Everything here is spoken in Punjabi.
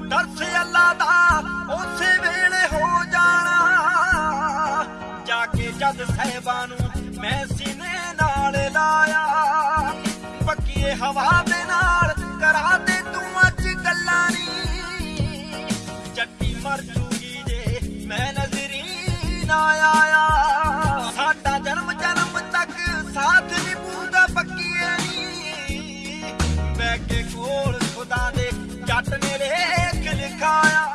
ਤੂੰ ਦਰਸ ਅੱਲਾ ਦਾ, ਉਸੇ ਵੇਲੇ ਹੋ ਜਾਣਾ। ਜਾ ਕੇ ਜਦ ਸਹਿਬਾ ਨੂੰ ਮੈਂ ਸੀਨੇ ਨਾਲ ਲਾਇਆ। ਪੱਕੀਏ ਹਵਾ ਦੇ ਨਾਲ ਕਰਾ ਦੇ ਤੂੰ ਅੱਜ ਗੱਲਾਂ ਨਹੀਂ ਜੱਟੀ ਮਰ ਜੂਗੀ ਜੇ ਮੈਂ ਨਜ਼ਰੀ ਨਾ ਆਇਆ। ਸਾਡਾ ਜਨਮ ਜਨਮ ਤੱਕ ਸਾਥ ਨਿਭੂਦਾ ਪੱਕੀਏ ਨਹੀਂ ਬੈ ਕੇ ਕੋਲ Kaya.